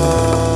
love.